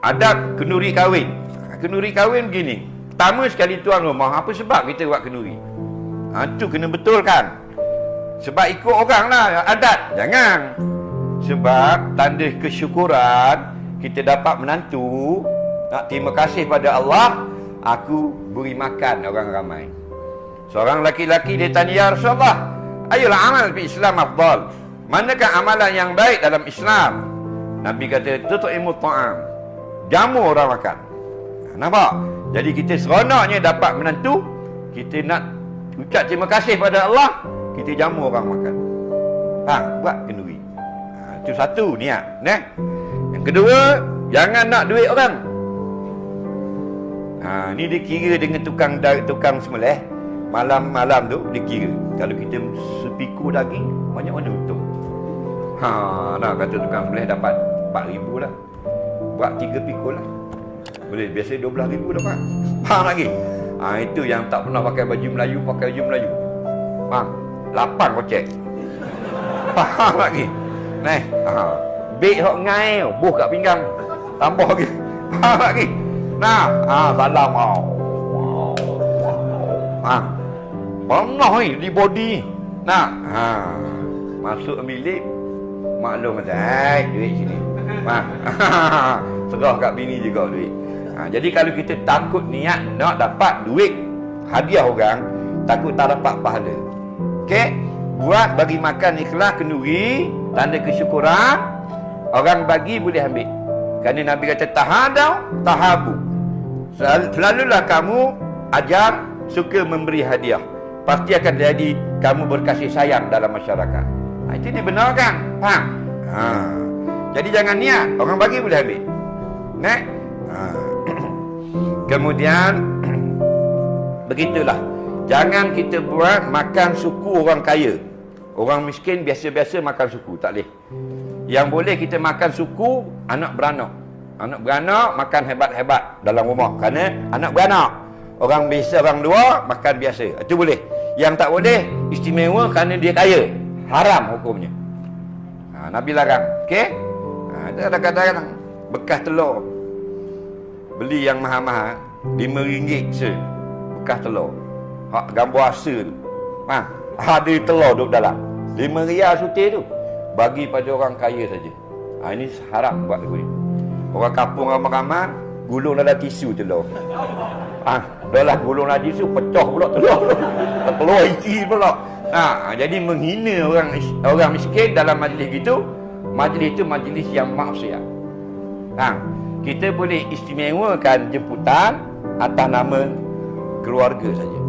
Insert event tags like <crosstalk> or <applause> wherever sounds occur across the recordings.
adab kenduri kahwin. Ha, kenduri kahwin begini. Pertama sekali tuan rumah, apa sebab kita buat kenduri? Ha, tu kena betulkan. Sebab ikut orang lah adat. Jangan. Sebab tanda kesyukuran kita dapat menantu. Nak terima kasih pada Allah. Aku beri makan orang ramai. Seorang laki-laki dia tanya, Ya Rasulullah, ayolah amal di Islam afdal. Manakah amalan yang baik dalam Islam? Nabi kata, tutu'imu ta'am. Jamu orang makan. Nampak? Jadi kita seronoknya dapat menantu, kita nak ucap terima kasih pada Allah, kita jamu orang makan. Ha, buat kenduri. Ha, itu satu niat, ne? Yang kedua, jangan nak duit orang. Ha, ni dia kira dengan tukang tukang semelih. Malam-malam tu dia kira. Kalau kita sepiku daging, banyak mana untung? Ha, nah kata tukang semelih dapat 4000 lah. Buat 3 pikul lah. Boleh biasa 12 ribu dapat. Faham lagi? Ha, itu yang tak pernah pakai baju Melayu, pakai baju Melayu. Faham? 8 kocek. Faham lagi? Nih, ha. Bek hok ngai, buh kat pinggang. Tambah lagi. Faham lagi? Nah, ha, salam mau. Ha. Pernah ni di body. Nah, ha. Masuk bilik maklum kata, "Hai, duit sini." <laughs> Serah kat bini juga duit. Ha, jadi kalau kita takut niat nak dapat duit hadiah orang, takut tak dapat pahala. Okey? Buat bagi makan ikhlas kenduri, tanda kesyukuran. Orang bagi boleh ambil. Kerana Nabi kata tahadau, tahabu. Selalulah kamu ajar suka memberi hadiah. Pasti akan jadi kamu berkasih sayang dalam masyarakat. Ha, itu dibenarkan. Faham? Ha. Jadi jangan niat, orang bagi boleh ambil. Nek? Ha. <clears throat> Kemudian <clears throat> begitulah. Jangan kita buat makan suku orang kaya. Orang miskin biasa-biasa makan suku, tak boleh. Yang boleh kita makan suku anak beranak. Anak beranak makan hebat-hebat dalam rumah. Kerana anak beranak. Orang biasa orang dua makan biasa. Itu boleh. Yang tak boleh istimewa kerana dia kaya. Haram hukumnya. Ha, Nabi larang. Okey? Ada kadang-kadang bekas telur. Beli yang mahal-mahal RM5 se bekas telur. Hak gambar asa tu ha, ada telur duduk dalam. RM5 rial sutir tu bagi pada orang kaya saja. Ha, ini haram buat aku ni. Orang kampung ramai-ramai gulung dalam tisu telur. Ha, dah lah gulung dalam tisu pecah pula telur. Telur isi pula. Ha, jadi menghina orang orang miskin dalam majlis gitu majlis itu majlis yang maksiat ha, kita boleh istimewakan jemputan atas nama keluarga saja.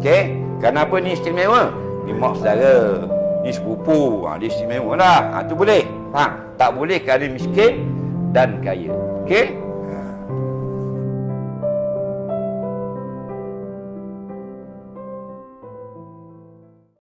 Okey? Kenapa ni istimewa? Ni mak saudara, ni sepupu, ha, dia istimewa lah. Ha, boleh. Ha, tak boleh kerana miskin dan kaya. Okey?